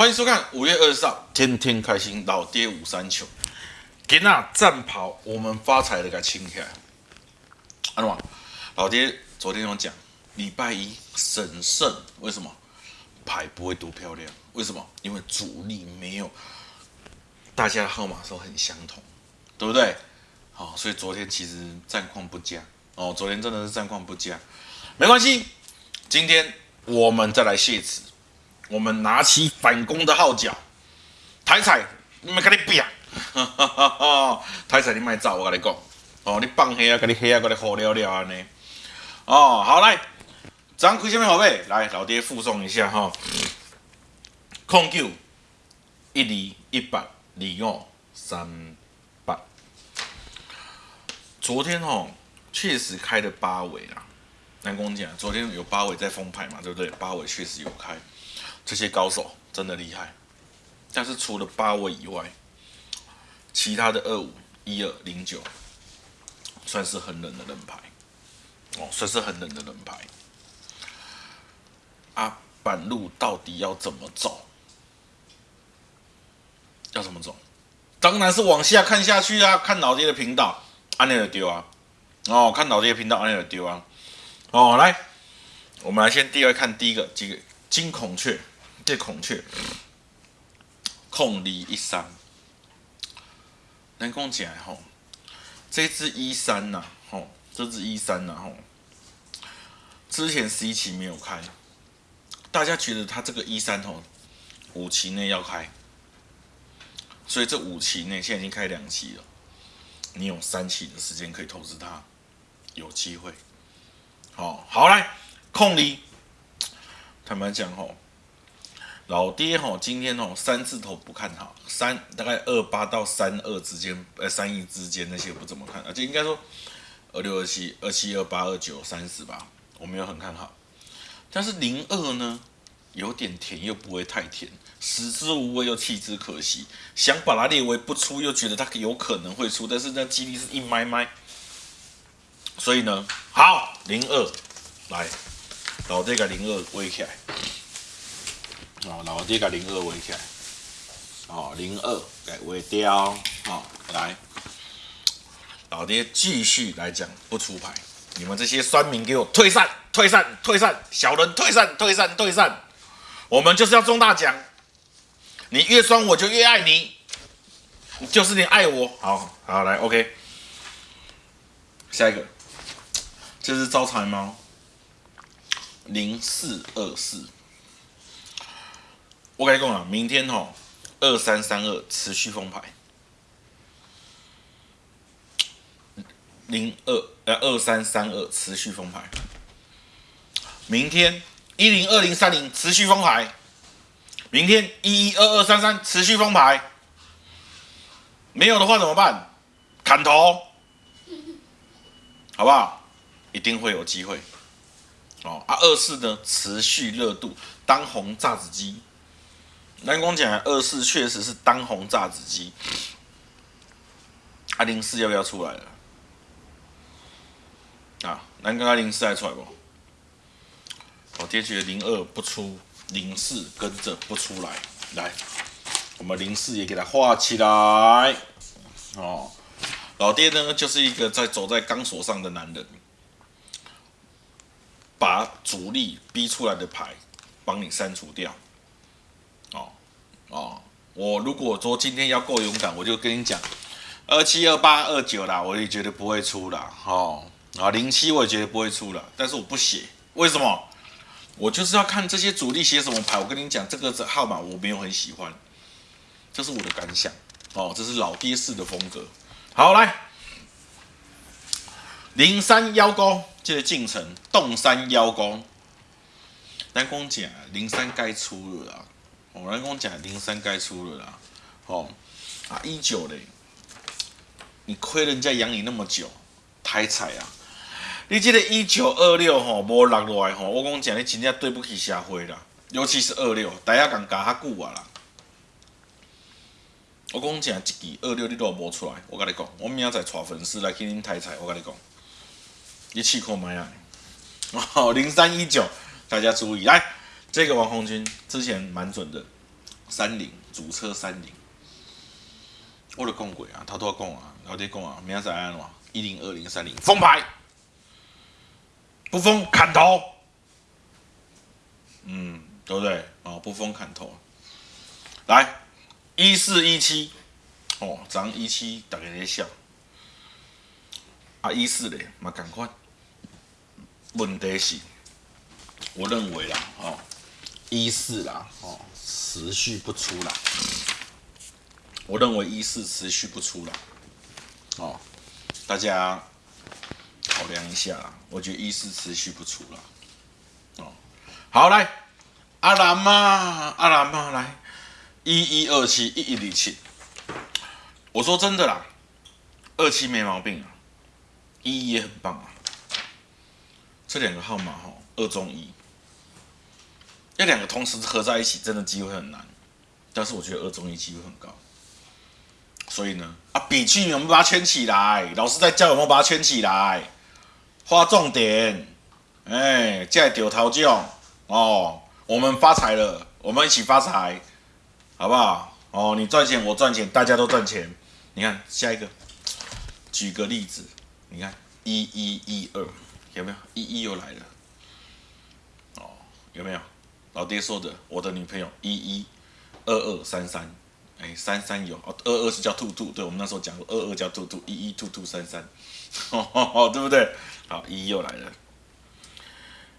欢迎收看五月二十号，天天开心，老爹五三九，给那战袍，我们发财的给清起来。安怎？老爹昨天有讲，礼拜一神圣，为什么？牌不会多漂亮？为什么？因为主力没有，大家的号码都很相同，对不对？好，所以昨天其实战况不佳哦，昨天真的是战况不佳，没关系，今天我们再来谢词。我们拿起反攻的号角，台彩，你们跟你比啊！台彩你卖走，我跟你讲，哦，你放黑啊，跟你黑啊，跟你好了了安尼。哦，好来，张开什么号码？来，老爹附送一下哈。控九一二一八二五三八。昨天哦，确实开的八尾啦。南宫讲，昨天有八尾在封牌嘛，对不对？八尾确实有开。这些高手真的厉害，但是除了八位以外，其他的二五一二零九算是很冷的冷牌哦，算是很冷的冷牌。啊，板路到底要怎么走？要怎么走？当然是往下看下去啊！看老爹的频道，安内尔丢啊！哦，看老爹的频道，安内尔丢啊！哦，来，我们来先第二看第一个几个金孔雀。这孔雀。控离一三，能讲起来吼，这只一三呐，吼，这只一三呐，吼，之前十一期没有开，大家觉得它这个一三吼，五期内要开，所以这五期内现在已经开两期了，你有三期的时间可以投资它，有机会，好，好来控离，坦白讲吼。老爹吼，今天吼三字头不看好，三大概二八到三二之间，呃三亿之间那些不怎么看，而且应该说二六二七二七二八二九三十吧，我没有很看好。但是零二呢，有点甜又不会太甜，食之无味又弃之可惜，想把它列为不出，又觉得它有可能会出，但是那几率是一麦麦。所以呢，好零二来，老爹个零二围起来。哦，老爹把零二围起来，哦，零二改围掉，好，来，老爹继续来讲不出牌，你们这些酸民给我退散，退散，退散，小人退散，退散，退散，我们就是要中大奖，你越酸我就越爱你，就是你爱我，好好来，OK，下一个，这是招财猫，零四二四。我跟你讲，明天吼二三三二持续封牌，零二呃二三三二持续封牌，明天一零二零三零持续封牌，明天一一二二三三持续封牌，没有的话怎么办？砍头，好不好？一定会有机会。哦啊，二四呢持续热度，当红炸子鸡。南光讲二四确实是当红炸子鸡，阿零四要不要出来了？啊，南刚阿零四还出来不？我爹觉得零二不出，零四跟着不出来，来，我们零四也给它画起来。哦，老爹呢就是一个在走在钢索上的男人，把主力逼出来的牌帮你删除掉。哦，哦我如果说今天要够勇敢，我就跟你讲，二七二八二九啦，我也觉得不会出啦。哦，啊零七我也觉得不会出了，但是我不写，为什么？我就是要看这些主力写什么牌。我跟你讲，这个号码我没有很喜欢，这是我的感想。哦，这是老爹式的风格。好，来零三幺勾，这个进程动山幺勾，南宫讲零三该出了啊。我来跟我讲，零三该出了啦，哦，啊一九嘞，你亏人家养你那么久，太惨啊！你记得一九二六吼，无落落来吼，我讲讲你真正对不起社会啦，尤其是二六，大家讲加较久啊啦。我讲讲一支二六你都无出来，我跟你讲，我明仔载带粉丝来去恁抬彩，我跟你讲，你试看卖啊！哦，零三一九，大家注意来。这个王红军之前蛮准的，三零主车三零，我都讲过啊，头头讲啊，老爹讲啊，明仔载安怎？一零二零三零封牌，不封砍头。嗯，对不对？哦，不封砍头。来，一四一七，哦，涨一七，大家在笑。啊，一四嘞，嘛赶快。问题是，我认为啦，哦，一四啦，哦，持续不出啦。我认为一四持续不出啦，哦。大家考量一下，我觉得一四持续不出了。哦，好来，阿兰嘛，阿兰嘛，来，一一二七，一一零七。我说真的啦，二七没毛病啊，一一也很棒啊。这两个号码哈，二中一，要两个同时合在一起，真的机会很难。但是我觉得二中一机会很高。所以呢，啊，笔记有没有把它圈起来？老师在教有没有把它圈起来？画重点，哎，在丢头奖哦，我们发财了，我们一起发财，好不好？哦，你赚钱，我赚钱，大家都赚钱。你看下一个，举个例子，你看一一一二有没有？一一又来了，哦，有没有？老爹说的，我的女朋友一一二二三三。哎，三三有哦，二二是叫兔兔，对我们那时候讲过，二二叫兔兔，一一兔兔三三，哦，对不对？好，一一又来了，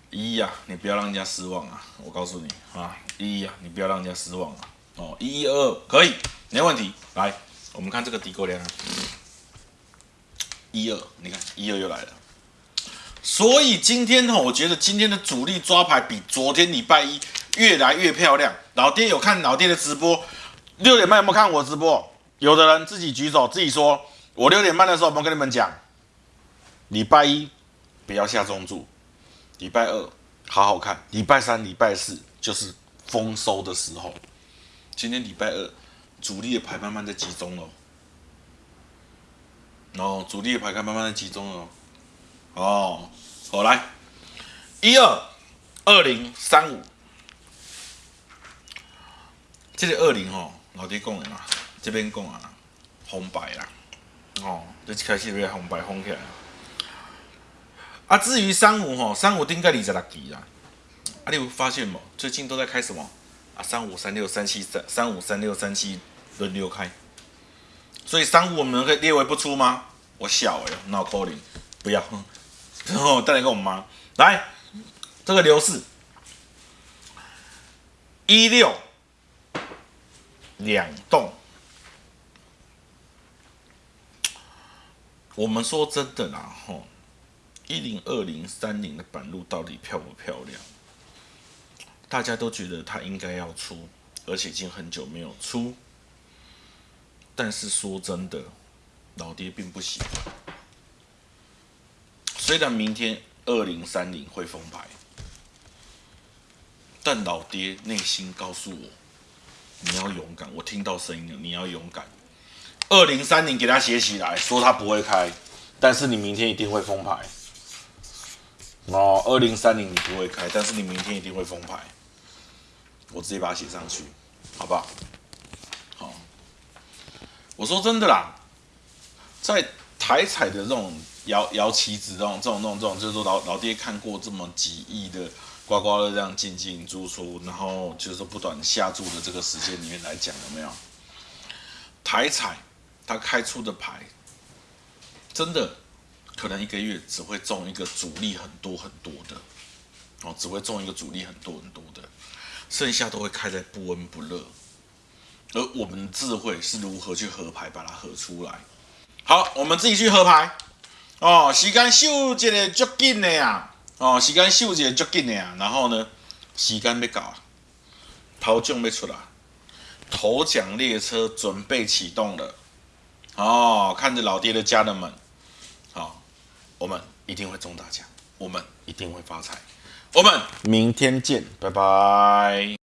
一一呀，你不要让人家失望啊！我告诉你啊，一一呀，你不要让人家失望啊！哦，一一二二可以，没问题。来，我们看这个底沟量，一二，你看一二又来了。所以今天呢，我觉得今天的主力抓牌比昨天礼拜一越来越漂亮。老爹有看老爹的直播。六点半有没有看我直播？有的人自己举手，自己说。我六点半的时候有没有跟你们讲？礼拜一不要下中注，礼拜二好好看，礼拜三、礼拜四就是丰收的时候。今天礼拜二，主力的牌慢慢在集中了。哦，主力的牌开慢慢在集中了。哦，好来，一二二零三五，这个二零哦。老弟讲的嘛，这边讲啊，红白啦，哦，就开始要红白红起来。啊，至于三五吼，三五应该二十六期啦。啊，你有发现冇？最近都在开什么？啊，三五三六三七三，三五三六三七轮流开。所以三五我们可以列为不出吗？我小哎，no calling，不要。然后带来给我们妈来，这个刘氏一六。两栋，我们说真的啦，吼，一零二零三零的板路到底漂不漂亮？大家都觉得它应该要出，而且已经很久没有出。但是说真的，老爹并不喜欢。虽然明天二零三零会封牌，但老爹内心告诉我。你要勇敢，我听到声音了。你要勇敢。二零三零给他写起来，说他不会开，但是你明天一定会封牌。哦，二零三零你不会开，但是你明天一定会封牌。我直接把它写上去，好不好？好。我说真的啦，在台彩的这种摇摇旗子这种这种这种这种，就是说老老爹看过这么几亿的。刮刮乐这样进进出出，然后就是说不断下注的这个时间里面来讲，有没有台彩它开出的牌，真的可能一个月只会中一个主力很多很多的哦，只会中一个主力很多很多的，剩下都会开在不温不热。而我们的智慧是如何去合牌把它合出来？好，我们自己去合牌。哦，时间秀这个足紧的呀。哦，时间秀节足紧的啊，然后呢，时间要到啊，头奖要出来，头奖列车准备启动了。哦，看着老爹的家人们，好，我们一定会中大奖，我们一定会发财，我们明天见，拜拜。